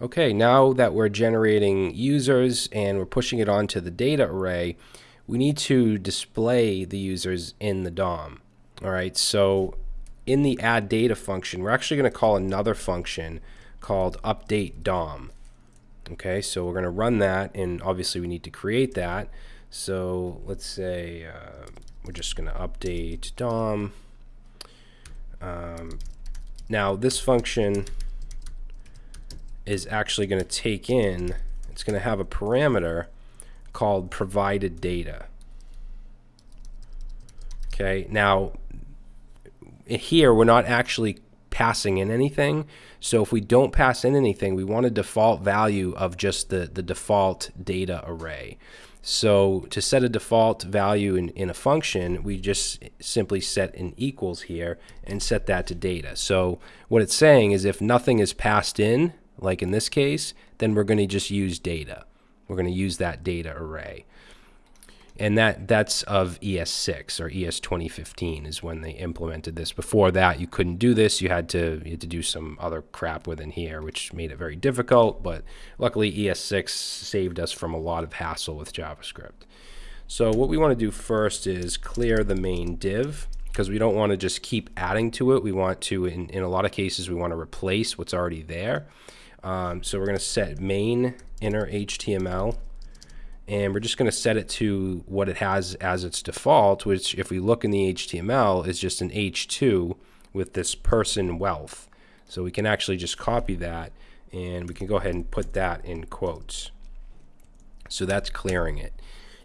Okay, now that we're generating users and we're pushing it onto the data array, we need to display the users in the DOM. All right, so in the add data function, we're actually going to call another function called update DOM. Okay, so we're going to run that, and obviously we need to create that. So let's say uh, we're just going to update DOM. Um, now this function is actually going to take in, it's going to have a parameter called provided data. Okay, now here we're not actually passing in anything. So if we don't pass in anything, we want a default value of just the, the default data array. So to set a default value in, in a function, we just simply set an equals here and set that to data. So what it's saying is if nothing is passed in, like in this case, then we're going to just use data. We're going to use that data array. And that that's of ES6 or ES 2015 is when they implemented this. Before that, you couldn't do this. You had to you had to do some other crap within here, which made it very difficult. But luckily, ES6 saved us from a lot of hassle with JavaScript. So what we want to do first is clear the main div because we don't want to just keep adding to it. We want to, in, in a lot of cases, we want to replace what's already there. Um, so we're going to set main inner HTML and we're just going to set it to what it has as its default, which if we look in the HTML is just an H2 with this person wealth. So we can actually just copy that and we can go ahead and put that in quotes. So that's clearing it.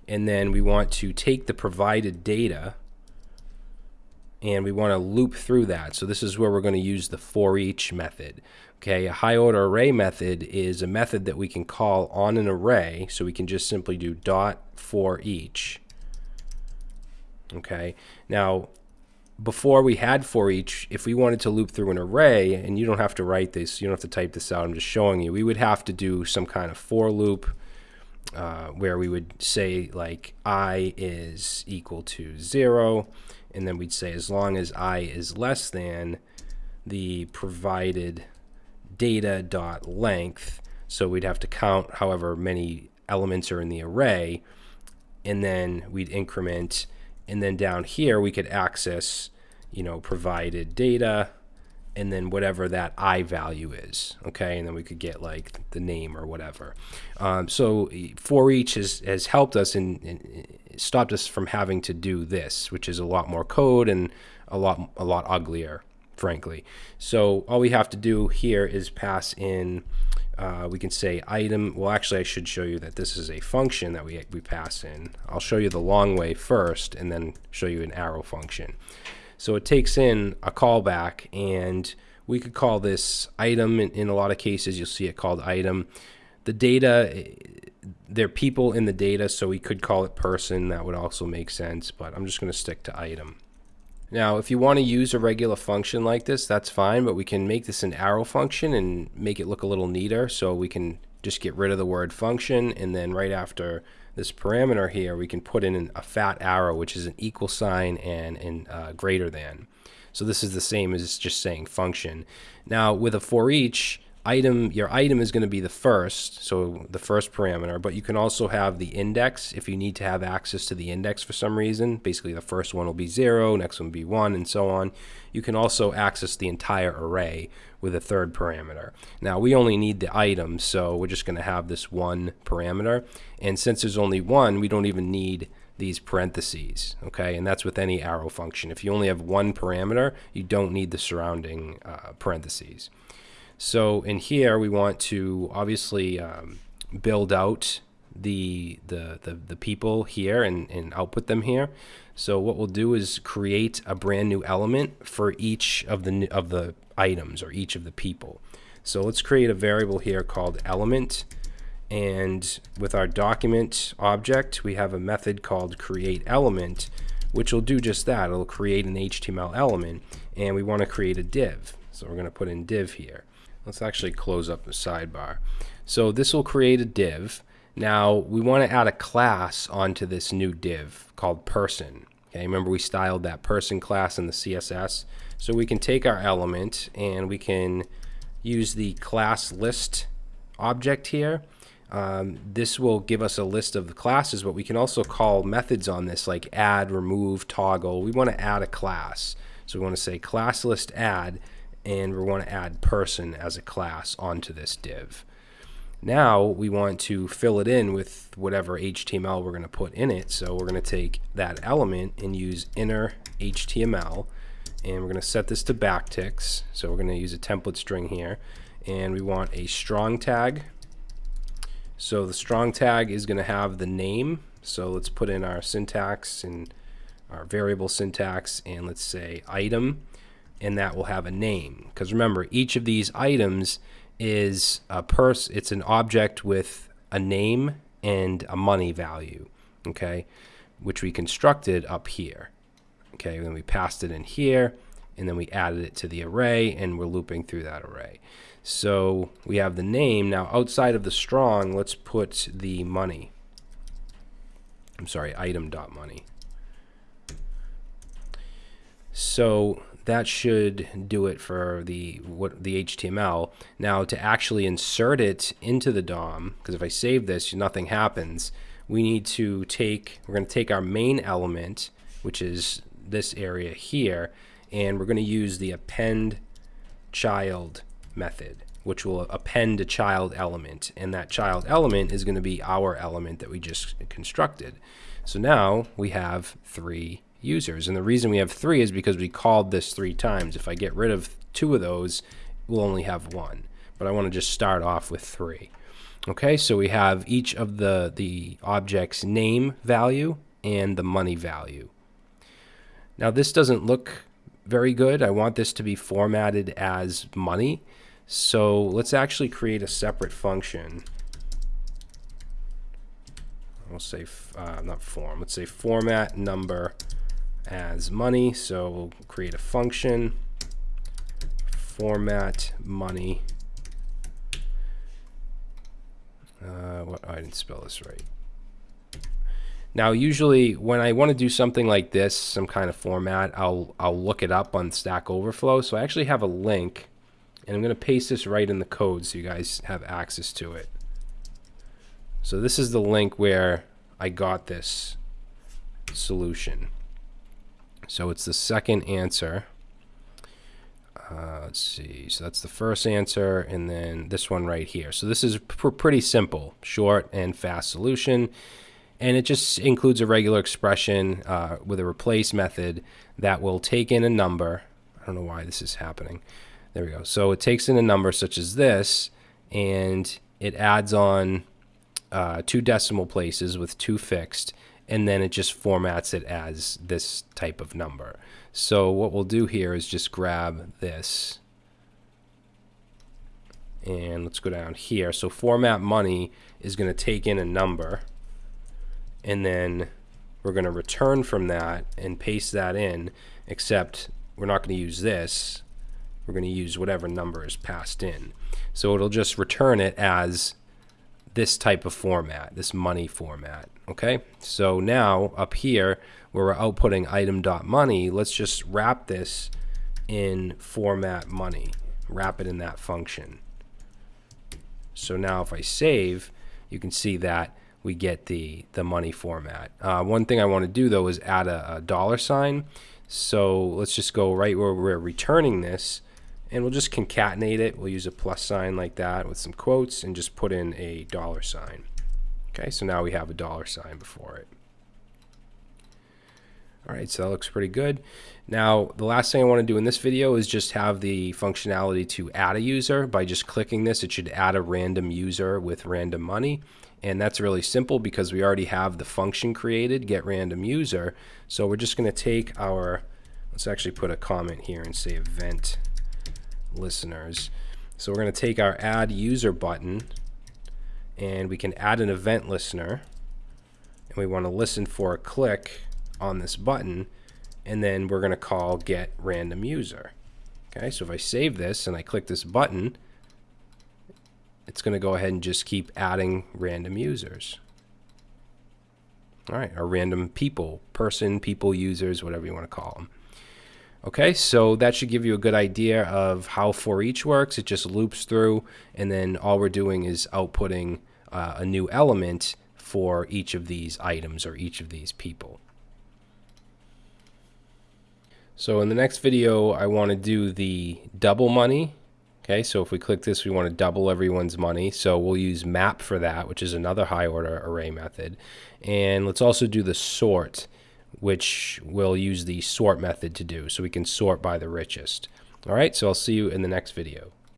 And then we want to take the provided data and we want to loop through that. So this is where we're going to use the for each method. Okay, a high order array method is a method that we can call on an array. So we can just simply do dot for each. Okay, now before we had for each, if we wanted to loop through an array, and you don't have to write this, you don't have to type this out, I'm just showing you, we would have to do some kind of for loop uh, where we would say like i is equal to zero and then we'd say as long as i is less than the provided data dot length so we'd have to count however many elements are in the array and then we'd increment. And then down here we could access you know provided data and then whatever that i value is okay? And then we could get like the name or whatever. Um, so for each has, has helped us and, stopped us from having to do this which is a lot more code and a lot a lot uglier frankly. So all we have to do here is pass in uh, we can say item. Well actually I should show you that this is a function that we, we pass in. I'll show you the long way first and then show you an arrow function so it takes in a callback and we could call this item. In, in a lot of cases, you'll see it called item. The data, eh, there are people in the data, so we could call it person. That would also make sense, but I'm just going to stick to item. Now, if you want to use a regular function like this, that's fine, but we can make this an arrow function and make it look a little neater. So we can just get rid of the word function, and then right after this parameter here, we can put in a fat arrow, which is an equal sign and, and uh, greater than. So this is the same as just saying function. Now with a for each, item your item is going to be the first so the first parameter but you can also have the index if you need to have access to the index for some reason. Basically the first one will be zero next one will be one and so on. You can also access the entire array with a third parameter. Now we only need the item so we're just going to have this one parameter. And since there's only one we don't even need these parentheses okay? And that's with any arrow function. If you only have one parameter you don't need the surrounding uh, parentheses so in here, we want to obviously um, build out the, the, the, the, people here and, and output them here. So what we'll do is create a brand new element for each of the, of the items or each of the people. So let's create a variable here called element. And with our document object, we have a method called create element, which will do just that. It'll create an HTML element. And we want to create a div. So we're going to put in div here. Let's actually close up the sidebar. So this will create a div. Now we want to add a class onto this new div called person. Okay, remember we styled that person class in the CSS. So we can take our element and we can use the class list object here, um, this will give us a list of the classes, but we can also call methods on this like add, remove, toggle. We want to add a class. So we want to say class list add, and we want to add person as a class onto this div. Now we want to fill it in with whatever HTML we're going to put in it. So we're going to take that element and use inner HTML and we're going to set this to backticks. So we're going to use a template string here and we want a strong tag. So the strong tag is going to have the name. So let's put in our syntax and our variable syntax and let's say item and that will have a name. Because remember each of these items is a purse it's an object with a name and a money value okay which we constructed up here okay? Then we passed it in here and then we added it to the array and we're looping through that array. So we have the name. Now outside of the strong let's put the money. I'm sorry item dot money. So that should do it for the what the HTML. Now to actually insert it into the DOM, because if I save this, nothing happens. We need to take, we're going to take our main element, which is this area here, and we're going to use the append child method, which will append a child element. And that child element is going to be our element that we just constructed. So now we have three users. And the reason we have three is because we called this three times. If I get rid of two of those, we'll only have one. But I want to just start off with three. Okay, so we have each of the, the object's name value and the money value. Now this doesn't look very good. I want this to be formatted as money. So let's actually create a separate function. We'll say, uh, not form, let's say format number as money. So we'll create a function, format money. Uh, what, I didn't spell this right. Now, usually when I want to do something like this, some kind of format, I'll, I'll look it up on Stack Overflow. So I actually have a link, and I'm going to paste this right in the code so you guys have access to it. So this is the link where I got this solution. So it's the second answer. Uh, let's see. So that's the first answer, and then this one right here. So this is pr pretty simple, short and fast solution. And it just includes a regular expression uh, with a replace method that will take in a number. I don't know why this is happening. There we go. So it takes in a number such as this, and it adds on uh, two decimal places with two fixed, and then it just formats it as this type of number. So what we'll do here is just grab this and let's go down here. So format money is going to take in a number and then we're going to return from that and paste that in except we're not going to use this. We're going to use whatever number is passed in. So it'll just return it as this type of format, this money format. Okay, so now up here where we're outputting item.money, let's just wrap this in format money, wrap it in that function. So now if I save, you can see that we get the, the money format. Uh, one thing I want to do though is add a, a dollar sign. So let's just go right where we're returning this and we'll just concatenate it. We'll use a plus sign like that with some quotes and just put in a dollar sign. Okay, so now we have a dollar sign before it. All right, so that looks pretty good. Now, the last thing I want to do in this video is just have the functionality to add a user. By just clicking this, it should add a random user with random money. And that's really simple because we already have the function created, get random user. So we're just going to take our, let's actually put a comment here and say event listeners. So we're going to take our add user button and we can add an event listener and we want to listen for a click on this button and then we're going to call get random user. Okay, so if I save this and I click this button, it's going to go ahead and just keep adding random users. All right, or random people, person, people, users, whatever you want to call them. Okay, so that should give you a good idea of how for each works. It just loops through, and then all we're doing is outputting uh, a new element for each of these items or each of these people. So in the next video, I want to do the double money. Okay, so if we click this, we want to double everyone's money. So we'll use map for that, which is another high order array method. And let's also do the sort which we'll use the sort method to do. So we can sort by the richest. All right, so I'll see you in the next video.